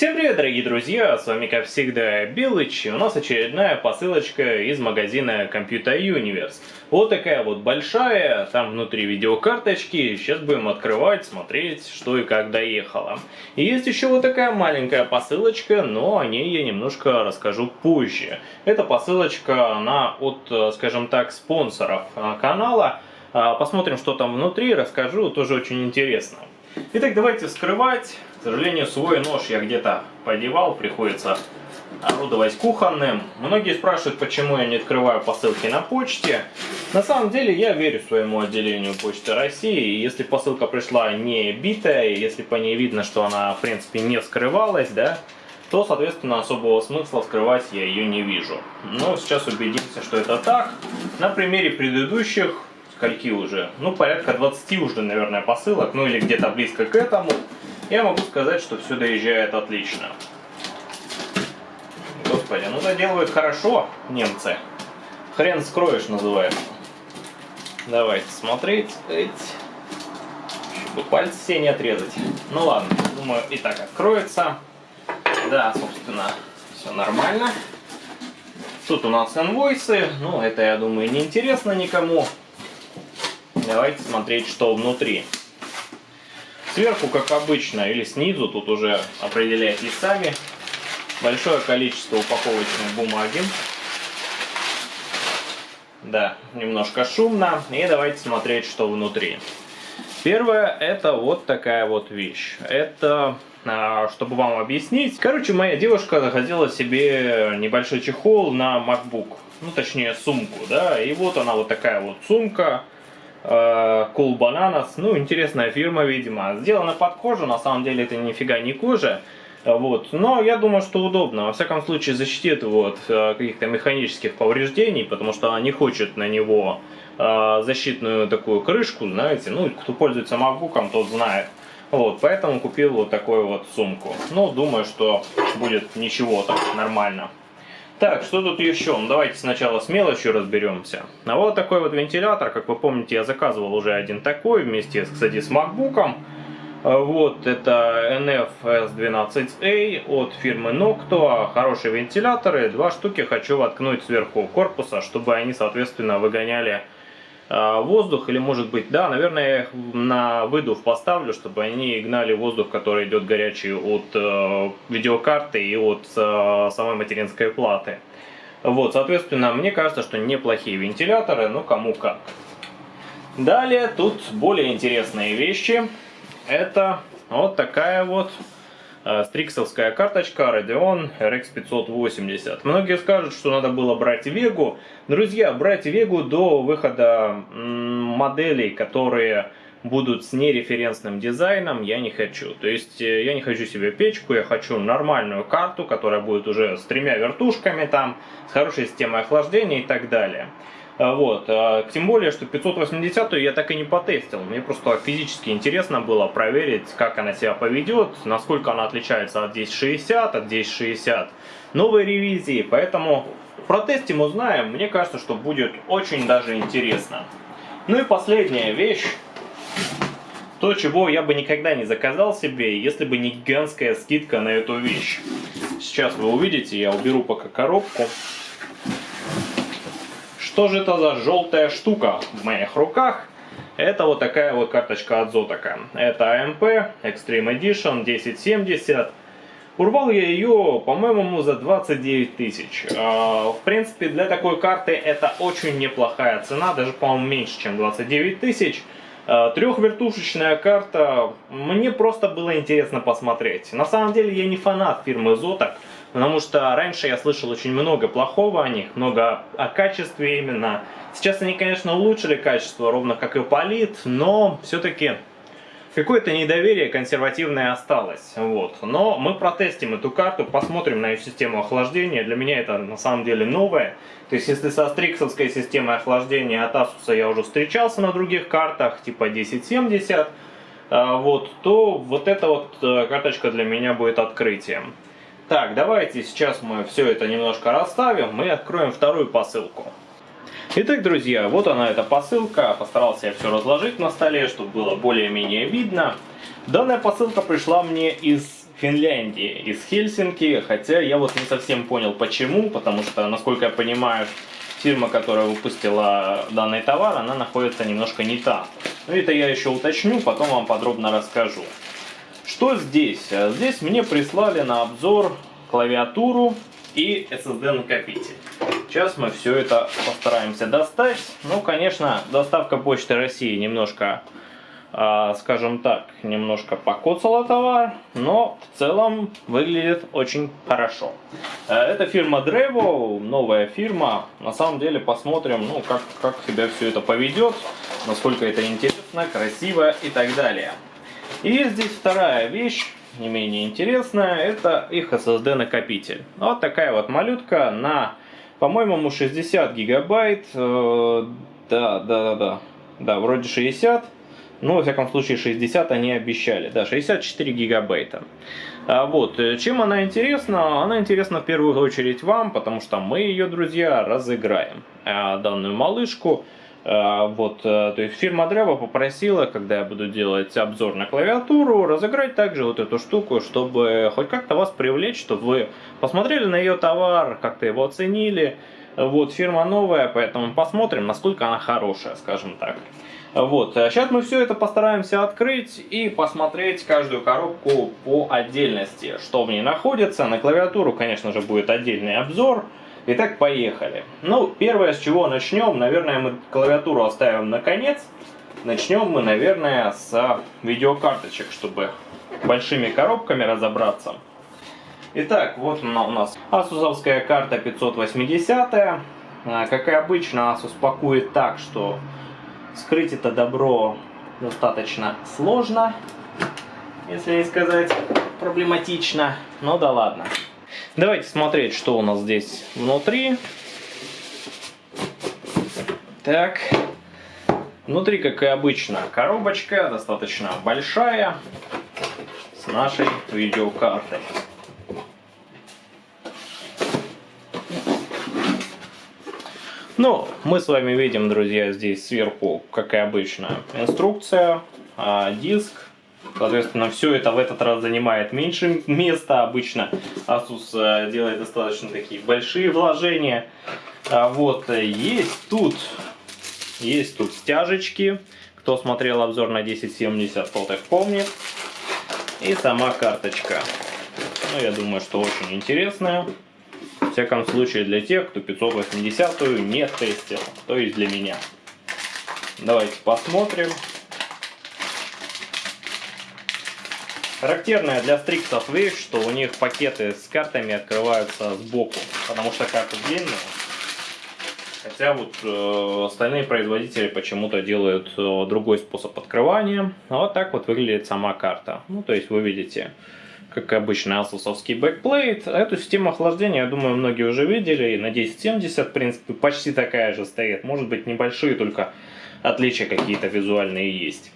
Всем привет, дорогие друзья, с вами как всегда Белыч, и у нас очередная посылочка из магазина Computer Universe. Вот такая вот большая, там внутри видеокарточки, сейчас будем открывать, смотреть, что и как доехало. И есть еще вот такая маленькая посылочка, но о ней я немножко расскажу позже. Эта посылочка, она от, скажем так, спонсоров а, канала. А, посмотрим, что там внутри, расскажу, тоже очень интересно. Итак, давайте вскрывать. К сожалению, свой нож я где-то подевал, приходится орудовать кухонным. Многие спрашивают, почему я не открываю посылки на почте. На самом деле, я верю своему отделению Почты России. Если посылка пришла не битая, если по ней видно, что она, в принципе, не вскрывалась, да, то, соответственно, особого смысла вскрывать я ее не вижу. Но сейчас убедимся, что это так. На примере предыдущих, скольки уже, ну, порядка 20 уже, наверное, посылок, ну, или где-то близко к этому, я могу сказать, что все доезжает отлично. Господи, ну доделывают хорошо немцы. Хрен скроешь называется. Давайте смотреть. Чтобы пальцы все не отрезать. Ну ладно, думаю и так откроется. Да, собственно, все нормально. Тут у нас инвойсы. Ну, это, я думаю, не интересно никому. Давайте смотреть, что внутри. Сверху, как обычно, или снизу, тут уже определяйте сами, большое количество упаковочной бумаги. Да, немножко шумно. И давайте смотреть, что внутри. Первое, это вот такая вот вещь. Это, а, чтобы вам объяснить. Короче, моя девушка захотела себе небольшой чехол на MacBook. Ну, точнее, сумку, да. И вот она вот такая вот сумка. Э, cool Bananas. Ну, интересная фирма, видимо. Сделана под кожу, на самом деле это нифига не кожа. Вот. Но я думаю, что удобно. Во всяком случае, защитит его от э, каких-то механических повреждений, потому что она не хочет на него э, защитную такую крышку, знаете. Ну, кто пользуется MacBook, тот знает. Вот, поэтому купил вот такую вот сумку. Ну, думаю, что будет ничего так, нормально. Так, что тут еще? Ну, давайте сначала с мелочью разберемся. А вот такой вот вентилятор, как вы помните, я заказывал уже один такой, вместе, кстати, с MacBook. А вот, это NF-S12A от фирмы Noctua. Хорошие вентиляторы, два штуки хочу воткнуть сверху корпуса, чтобы они, соответственно, выгоняли воздух, или может быть, да, наверное, я их на выдув поставлю, чтобы они гнали воздух, который идет горячий от э, видеокарты и от э, самой материнской платы. Вот, соответственно, мне кажется, что неплохие вентиляторы, ну кому как. Далее, тут более интересные вещи. Это вот такая вот Э, стриксовская карточка Radeon RX 580. Многие скажут, что надо было брать Вегу. Друзья, брать Вегу до выхода моделей, которые будут с нереференсным дизайном, я не хочу. То есть э, я не хочу себе печку, я хочу нормальную карту, которая будет уже с тремя вертушками там, с хорошей системой охлаждения и так далее. А, вот. А, тем более, что 580 я так и не потестил. Мне просто физически интересно было проверить, как она себя поведет, насколько она отличается от 1060, от 1060 новой ревизии. Поэтому протестим, узнаем. Мне кажется, что будет очень даже интересно. Ну и последняя вещь. То, чего я бы никогда не заказал себе, если бы не гигантская скидка на эту вещь. Сейчас вы увидите, я уберу пока коробку. Что же это за желтая штука в моих руках? Это вот такая вот карточка от Zotac. Это AMP Extreme Edition 1070. Урвал я ее, по-моему, за 29 тысяч. А, в принципе, для такой карты это очень неплохая цена, даже, по-моему, меньше, чем 29 тысяч. А, Трехвертушечная карта, мне просто было интересно посмотреть. На самом деле я не фанат фирмы Zotac, Потому что раньше я слышал очень много плохого о них, много о качестве именно. Сейчас они, конечно, улучшили качество, ровно как и Полит, но все-таки какое-то недоверие консервативное осталось. Вот. Но мы протестим эту карту, посмотрим на ее систему охлаждения. Для меня это на самом деле новое. То есть если со стриксовской системой охлаждения от Asus я уже встречался на других картах, типа 1070, а, вот, то вот эта вот э, карточка для меня будет открытием. Так, давайте сейчас мы все это немножко расставим и откроем вторую посылку. Итак, друзья, вот она эта посылка. Постарался я все разложить на столе, чтобы было более-менее видно. Данная посылка пришла мне из Финляндии, из Хельсинки, хотя я вот не совсем понял почему, потому что, насколько я понимаю, фирма, которая выпустила данный товар, она находится немножко не там. Но это я еще уточню, потом вам подробно расскажу. Что здесь? Здесь мне прислали на обзор клавиатуру и SSD накопитель. Сейчас мы все это постараемся достать. Ну, конечно, доставка Почты России немножко, э, скажем так, немножко покоцала товар, но в целом выглядит очень хорошо. Э, это фирма Drevo, новая фирма. На самом деле посмотрим, ну, как, как себя все это поведет, насколько это интересно, красиво и так далее. И здесь вторая вещь не менее интересная, это их SSD накопитель. Вот такая вот малютка на по-моему, 60 гигабайт. Э, да, да, да, да. Да, вроде 60. Ну, во всяком случае, 60 они обещали. Да, 64 гигабайта. А вот, э, чем она интересна? Она интересна в первую очередь вам, потому что мы ее, друзья, разыграем. А данную малышку вот, э, то есть фирма Drevo попросила, когда я буду делать обзор на клавиатуру, разыграть также вот эту штуку, чтобы хоть как-то вас привлечь, чтобы вы посмотрели на ее товар, как-то его оценили. Вот, фирма новая, поэтому посмотрим, насколько она хорошая, скажем так. Вот, сейчас а мы все это постараемся открыть и посмотреть каждую коробку по отдельности, что в ней находится. На клавиатуру, конечно же, будет отдельный обзор. Итак, поехали. Ну, первое, с чего начнем, наверное, мы клавиатуру оставим на конец. Начнем мы, наверное, с видеокарточек, чтобы большими коробками разобраться. Итак, вот она у нас асусовская карта 580. А, как и обычно, Asus пакует так, что скрыть это добро достаточно сложно, если не сказать проблематично. Ну да ладно. Давайте смотреть, что у нас здесь внутри. Так. Внутри, как и обычно, коробочка достаточно большая с нашей видеокартой. Ну, мы с вами видим, друзья, здесь сверху, как и обычно, инструкция, а, диск, Соответственно, все это в этот раз занимает меньше места. Обычно Asus э, делает достаточно такие большие вложения. А вот, э, есть тут, есть тут стяжечки. Кто смотрел обзор на 1070, тот их помнит. И сама карточка. Ну, я думаю, что очень интересная. В всяком случае, для тех, кто 580 не тестил. То есть для меня. Давайте посмотрим. Характерная для стриксов вещь, что у них пакеты с картами открываются сбоку, потому что карта длинная. Хотя вот э, остальные производители почему-то делают э, другой способ открывания. А вот так вот выглядит сама карта. Ну, то есть вы видите, как обычный асусовский бэкплейт. Эту систему охлаждения, я думаю, многие уже видели. И на 1070, в принципе, почти такая же стоит. Может быть, небольшие, только отличия какие-то визуальные есть.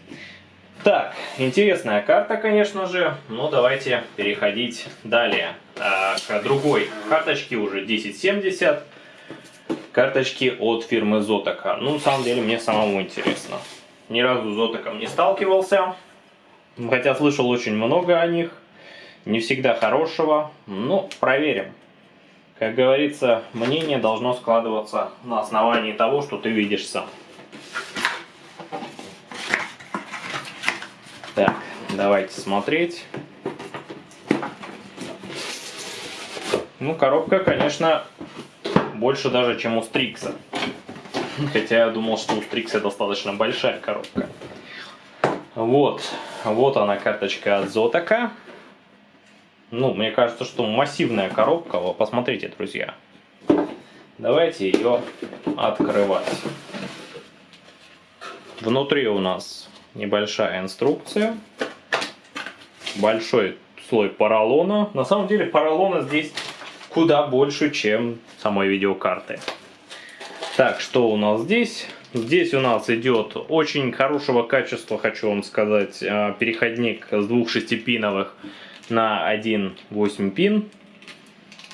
Так, интересная карта, конечно же, но давайте переходить далее а, к другой карточке, уже 1070. Карточки от фирмы Zotac. Ну, на самом деле, мне самому интересно. Ни разу с Zotac не сталкивался, хотя слышал очень много о них. Не всегда хорошего, но проверим. Как говорится, мнение должно складываться на основании того, что ты видишь сам. Так, давайте смотреть. Ну, коробка, конечно, больше даже, чем у Стрикса. Хотя я думал, что у Стрикса достаточно большая коробка. Вот, вот она карточка от Зотака. Ну, мне кажется, что массивная коробка. Посмотрите, друзья. Давайте ее открывать. Внутри у нас небольшая инструкция, большой слой поролона. На самом деле поролона здесь куда больше, чем самой видеокарты. Так, что у нас здесь? Здесь у нас идет очень хорошего качества, хочу вам сказать, а, переходник с двух шестипиновых на один 8 пин.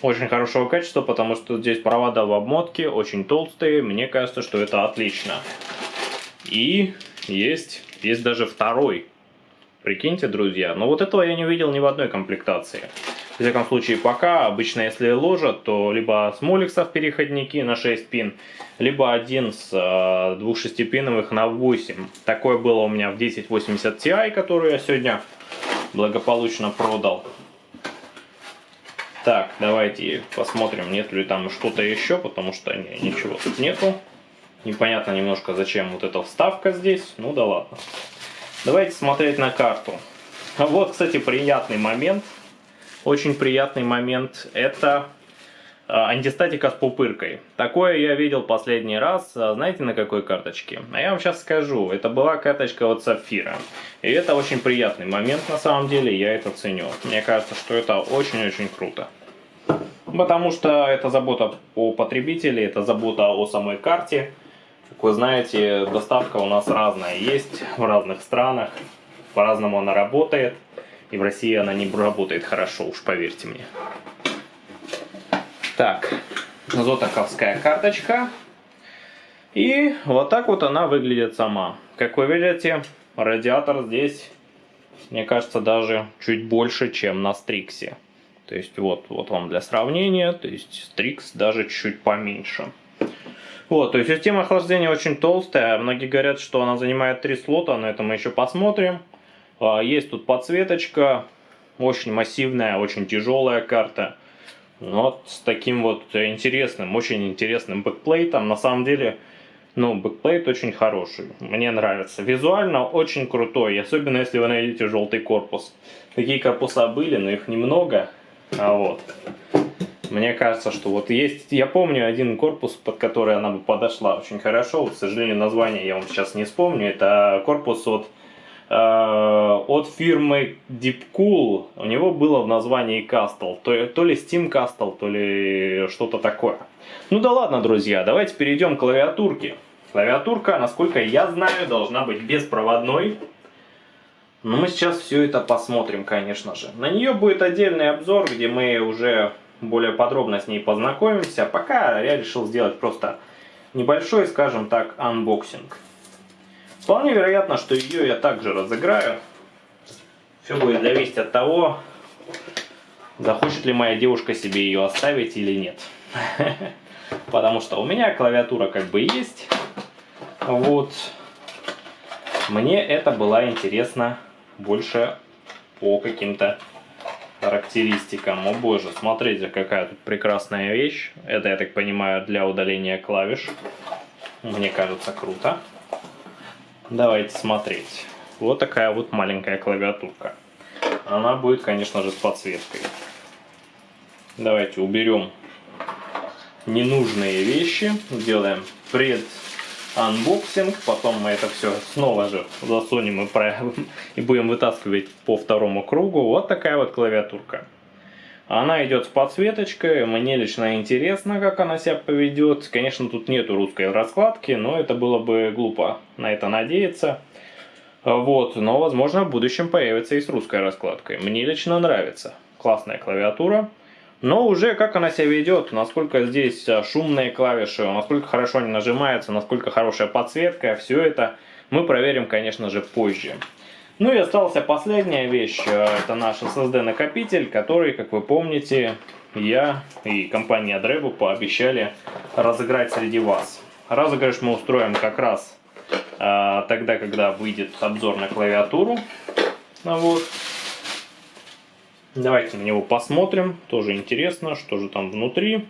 Очень хорошего качества, потому что здесь провода в обмотке, очень толстые. Мне кажется, что это отлично. И есть есть даже второй Прикиньте, друзья. Но вот этого я не видел ни в одной комплектации. В всяком случае, пока, обычно если ложат, то либо с моликсов переходники на 6 пин, либо один с э, двух шестипиновых на 8. Такое было у меня в 1080 Ti, которую я сегодня благополучно продал. Так, давайте посмотрим, нет ли там что-то еще, потому что не, ничего тут нету. Непонятно немножко, зачем вот эта вставка здесь. Ну да ладно. Давайте смотреть на карту. Вот, кстати, приятный момент – очень приятный момент – это а, антистатика с пупыркой. Такое я видел последний раз, а, знаете на какой карточке? А я вам сейчас скажу, это была карточка от Сапфира. И это очень приятный момент на самом деле, я это ценю. Мне кажется, что это очень-очень круто. Потому что это забота о потребителе, это забота о самой карте. Как вы знаете, доставка у нас разная есть в разных странах, по-разному она работает. И в России она не работает хорошо, уж поверьте мне. Так, зотаковская карточка. И вот так вот она выглядит сама. Как вы видите, радиатор здесь, мне кажется, даже чуть больше, чем на Стриксе. То есть вот, вот вам для сравнения, то есть Strix даже чуть поменьше. Вот, то есть система охлаждения очень толстая. Многие говорят, что она занимает 3 слота, но это мы еще посмотрим. А, есть тут подсветочка, очень массивная, очень тяжелая карта. Вот с таким вот интересным, очень интересным бэкплейтом. На самом деле, ну, бэкплейт очень хороший. Мне нравится. Визуально очень крутой, особенно если вы найдете желтый корпус. Такие корпуса были, но их немного. А вот. Мне кажется, что вот есть... Я помню один корпус, под который она бы подошла очень хорошо. Вот, к сожалению, название я вам сейчас не вспомню. Это корпус от Э, от фирмы Deepcool. У него было в названии Castle. То, то ли Steam Castle, то ли что-то такое. Ну да ладно, друзья, давайте перейдем к клавиатурке. Клавиатурка, насколько я знаю, должна быть беспроводной. Но мы сейчас все это посмотрим, конечно же. На нее будет отдельный обзор, где мы уже более подробно с ней познакомимся. Пока я решил сделать просто небольшой, скажем так, анбоксинг. Вполне вероятно, что ее я также разыграю. Все будет зависеть от того, захочет ли моя девушка себе ее оставить или нет. Потому что у меня клавиатура как бы есть. Вот. Мне это было интересно больше по каким-то характеристикам. О боже, смотрите, какая тут прекрасная вещь. Это, я так понимаю, для удаления клавиш. Мне кажется, круто. Давайте смотреть. Вот такая вот маленькая клавиатурка. Она будет, конечно же, с подсветкой. Давайте уберем ненужные вещи. Сделаем преданбоксинг. Потом мы это все снова же засунем и, про... и будем вытаскивать по второму кругу. Вот такая вот клавиатурка. Она идет с подсветочкой, мне лично интересно, как она себя поведет. Конечно, тут нету русской раскладки, но это было бы глупо на это надеяться. Вот, но возможно в будущем появится и с русской раскладкой. Мне лично нравится. Классная клавиатура. Но уже как она себя ведет, насколько здесь шумные клавиши, насколько хорошо они нажимаются, насколько хорошая подсветка, все это мы проверим, конечно же, позже. Ну и остался последняя вещь, э, это наш SSD накопитель, который, как вы помните, я и компания Adrebo пообещали разыграть среди вас. Разыгрыш мы устроим как раз а, тогда, когда выйдет обзор на клавиатуру. Вот. Давайте на него посмотрим, тоже интересно, что же там внутри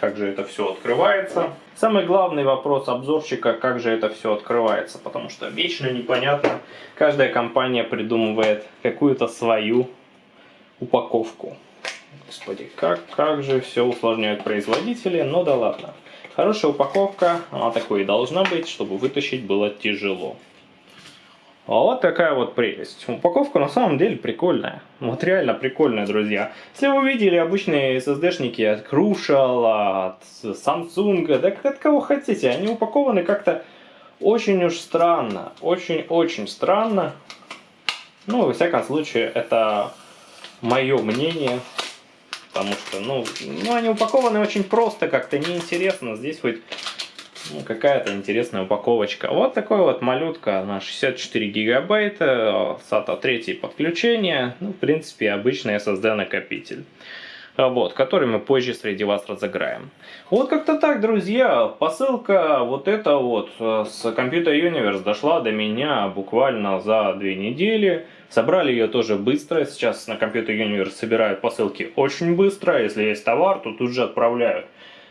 как же это все открывается. Самый главный вопрос обзорщика, как же это все открывается, потому что вечно непонятно. Каждая компания придумывает какую-то свою упаковку. Господи, как, как же все усложняют производители, но ну да ладно. Хорошая упаковка, она такой и должна быть, чтобы вытащить было тяжело. А вот такая вот прелесть. Упаковка на самом деле прикольная. Вот реально прикольная, друзья. Если вы видели обычные SSD-шники от Crucial, от Samsung, да от кого хотите, они упакованы как-то очень уж странно. Очень-очень странно. Ну, во всяком случае, это мое мнение. Потому что, ну, ну, они упакованы очень просто, как-то неинтересно. Здесь хоть какая-то интересная упаковочка. Вот такой вот малютка на 64 гигабайта, SATA 3 подключение, ну, в принципе, обычный SSD накопитель вот, который мы позже среди вас разыграем. Вот как-то так, друзья, посылка вот эта вот э, с Computer Universe дошла до меня буквально за две недели. Собрали ее тоже быстро, сейчас на Computer Universe собирают посылки очень быстро, если есть товар, то тут же отправляют.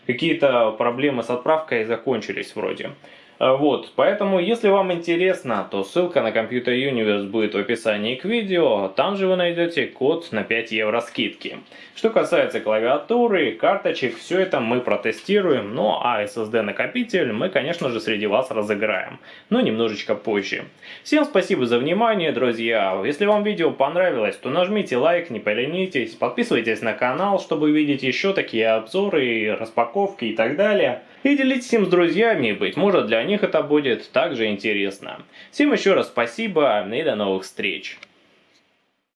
Какие-то проблемы с отправкой закончились вроде. А, вот, поэтому, если вам интересно, то ссылка на Computer Universe будет в описании к видео, там же вы найдете код на 5 евро скидки. Что касается клавиатуры, карточек, все это мы протестируем, ну а SSD накопитель мы, конечно же, среди вас разыграем, но немножечко позже. Всем спасибо за внимание, друзья, если вам видео понравилось, то нажмите лайк, не поленитесь, подписывайтесь на канал, чтобы видеть еще такие обзоры, распаковки и так далее. И делитесь им с друзьями, быть может для них это будет также интересно. Всем еще раз спасибо и до новых встреч.